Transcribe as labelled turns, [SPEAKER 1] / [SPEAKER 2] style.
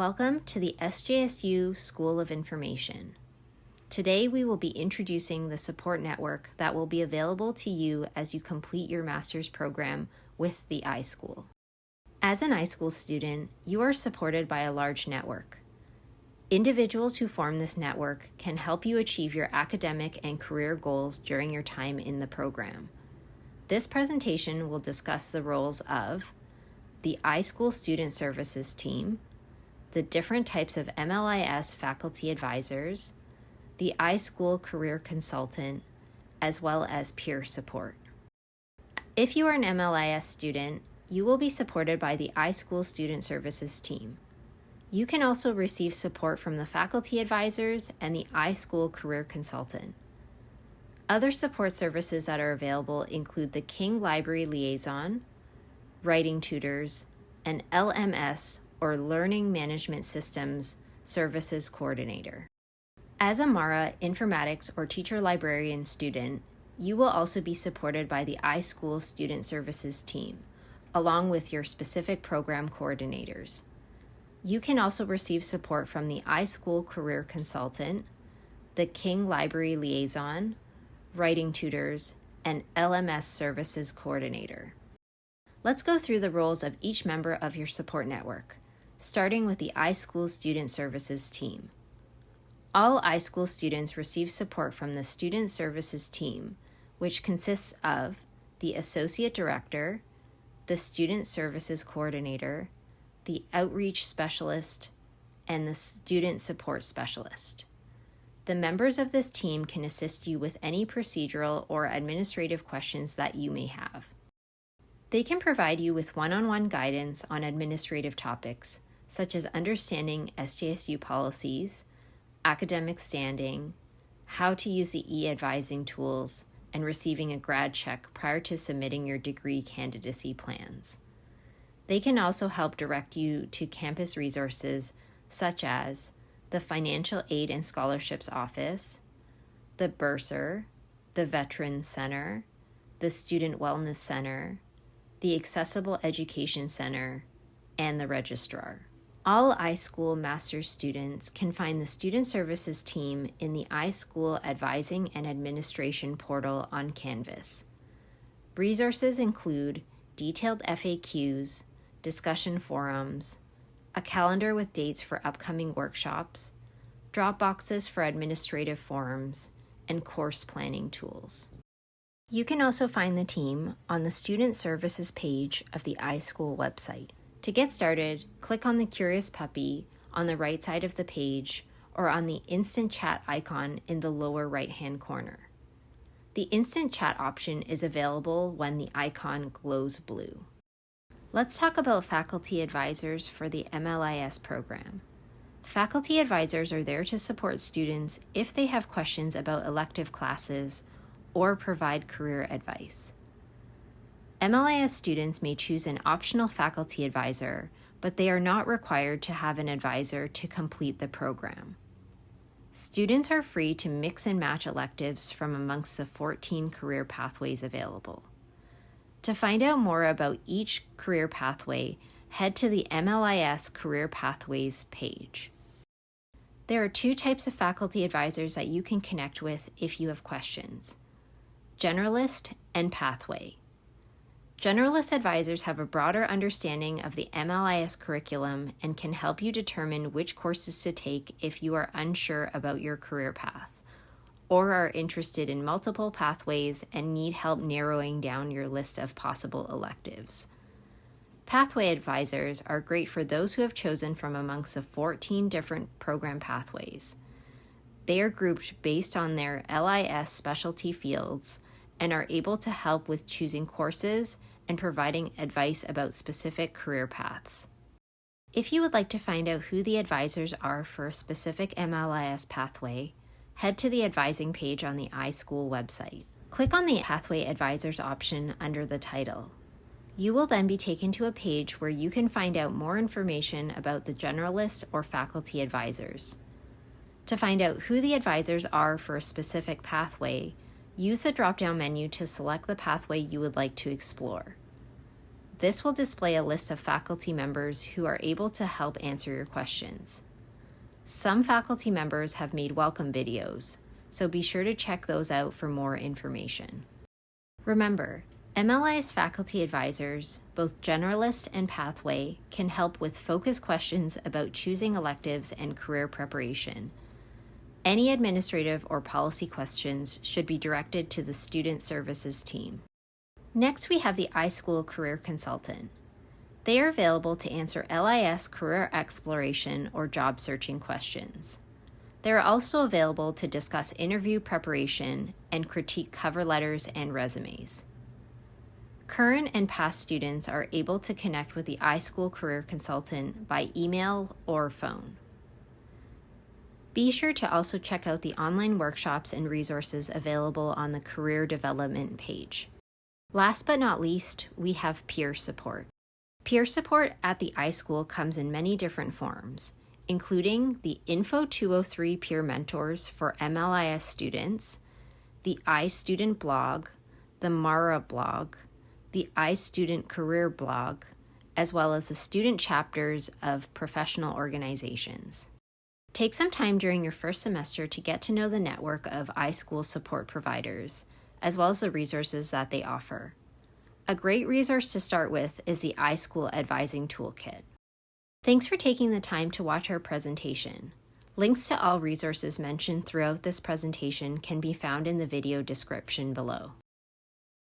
[SPEAKER 1] Welcome to the SJSU School of Information. Today we will be introducing the support network that will be available to you as you complete your master's program with the iSchool. As an iSchool student, you are supported by a large network. Individuals who form this network can help you achieve your academic and career goals during your time in the program. This presentation will discuss the roles of the iSchool Student Services Team, the different types of MLIS faculty advisors, the iSchool career consultant, as well as peer support. If you are an MLIS student, you will be supported by the iSchool Student Services team. You can also receive support from the faculty advisors and the iSchool career consultant. Other support services that are available include the King Library Liaison, writing tutors, and LMS or Learning Management Systems Services Coordinator. As a MARA informatics or teacher librarian student, you will also be supported by the iSchool Student Services team, along with your specific program coordinators. You can also receive support from the iSchool Career Consultant, the King Library Liaison, Writing Tutors, and LMS Services Coordinator. Let's go through the roles of each member of your support network starting with the iSchool Student Services team. All iSchool students receive support from the Student Services team, which consists of the Associate Director, the Student Services Coordinator, the Outreach Specialist, and the Student Support Specialist. The members of this team can assist you with any procedural or administrative questions that you may have. They can provide you with one on one guidance on administrative topics, such as understanding SJSU policies, academic standing, how to use the e-advising tools, and receiving a grad check prior to submitting your degree candidacy plans. They can also help direct you to campus resources such as the Financial Aid and Scholarships Office, the Bursar, the Veterans Center, the Student Wellness Center, the Accessible Education Center, and the Registrar. All iSchool Master's students can find the Student Services team in the iSchool Advising and Administration portal on Canvas. Resources include detailed FAQs, discussion forums, a calendar with dates for upcoming workshops, drop boxes for administrative forums, and course planning tools. You can also find the team on the Student Services page of the iSchool website. To get started, click on the Curious Puppy on the right side of the page or on the Instant Chat icon in the lower right-hand corner. The Instant Chat option is available when the icon glows blue. Let's talk about faculty advisors for the MLIS program. Faculty advisors are there to support students if they have questions about elective classes or provide career advice. MLIS students may choose an optional faculty advisor, but they are not required to have an advisor to complete the program. Students are free to mix and match electives from amongst the 14 career pathways available. To find out more about each career pathway, head to the MLIS Career Pathways page. There are two types of faculty advisors that you can connect with if you have questions generalist and pathway. Generalist advisors have a broader understanding of the MLIS curriculum and can help you determine which courses to take if you are unsure about your career path or are interested in multiple pathways and need help narrowing down your list of possible electives. Pathway advisors are great for those who have chosen from amongst the 14 different program pathways. They are grouped based on their LIS specialty fields and are able to help with choosing courses and providing advice about specific career paths. If you would like to find out who the advisors are for a specific MLIS pathway, head to the advising page on the iSchool website. Click on the Pathway Advisors option under the title. You will then be taken to a page where you can find out more information about the generalist or faculty advisors. To find out who the advisors are for a specific pathway, use the drop-down menu to select the pathway you would like to explore. This will display a list of faculty members who are able to help answer your questions. Some faculty members have made welcome videos, so be sure to check those out for more information. Remember, MLIS faculty advisors, both generalist and pathway, can help with focus questions about choosing electives and career preparation. Any administrative or policy questions should be directed to the Student Services team. Next, we have the iSchool Career Consultant. They are available to answer LIS career exploration or job searching questions. They are also available to discuss interview preparation and critique cover letters and resumes. Current and past students are able to connect with the iSchool Career Consultant by email or phone. Be sure to also check out the online workshops and resources available on the Career Development page. Last but not least, we have peer support. Peer support at the iSchool comes in many different forms, including the Info 203 peer mentors for MLIS students, the iStudent blog, the Mara blog, the iStudent Career blog, as well as the student chapters of professional organizations. Take some time during your first semester to get to know the network of iSchool support providers, as well as the resources that they offer. A great resource to start with is the iSchool Advising Toolkit. Thanks for taking the time to watch our presentation. Links to all resources mentioned throughout this presentation can be found in the video description below.